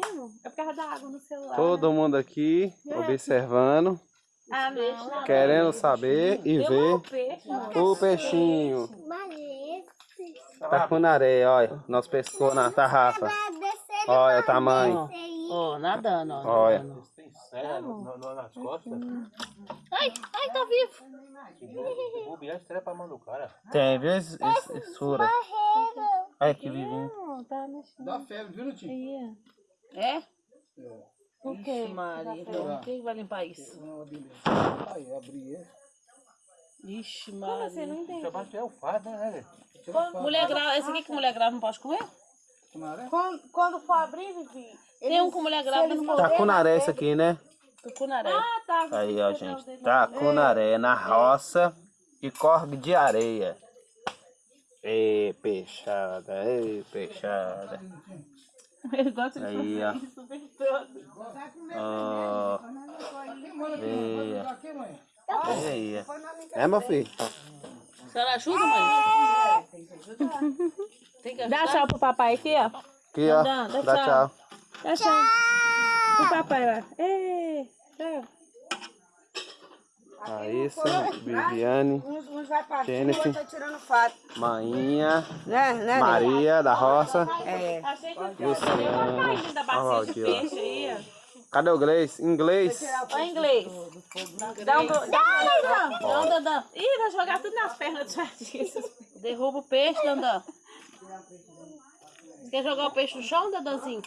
assistindo. É por causa da água no celular. Todo mundo aqui observando, Ah, não. querendo saber e Deu ver peixe, o peixinho. Tá com na areia, olha. Nós pescou na tarrafa. Olha o tamanho. Ó, nadando, ó. Olha. Tem serra nas costas. Ai, ai, tá vivo. O bilhete estreia pra mão do cara. Tem, viu? Sura. Olha que vivinho. Não, tá. Dá febre, viu, Nutinho? Aí, É? o quê? Ixi, Maria. então, Quem vai limpar isso? Não. Aí, abri ele. Ixi, Como Maria. você não entende? Sebastião é o fardo, né, fato. Mulher grávida, esse aqui que mulher grávida não pode comer? Quando, quando for abrir, Vivi, Tem um com mulher grávida não pode Tá com naré esse aqui, né? Tucunaré. Ah, tá. Aí, ó, gente. Tá com naré na roça e corre de areia. Ei, peixada, ei, peixada. Ele gosta de Aí, ó. fazer isso o tempo todo. Mãe? aí. É, meu filho? A senhora ajuda, mãe? Tem que Dá ajudar? tchau pro papai aqui, ó. Aqui, ó. Dá, dá Dá tchau. tchau. Dá tchau. Pro papai lá. Ei, tchau. Raíssa, Viviane, uns, uns vai pra cima, Jennifer. outro tá tirando fato. Mainha, Né, né? Maria da Roça. É. Luciana. caindo da Ó, bacia de aqui, ó. peixe aí, ó. Cadê o inglês? Inglês. Ó, inglês. Dá um... Dá. Não, Dandan. Ih, vai jogar tudo nas pernas dos artistas. Derruba o peixe, Dandan. Quer jogar o peixe no chão, Dandanzinho?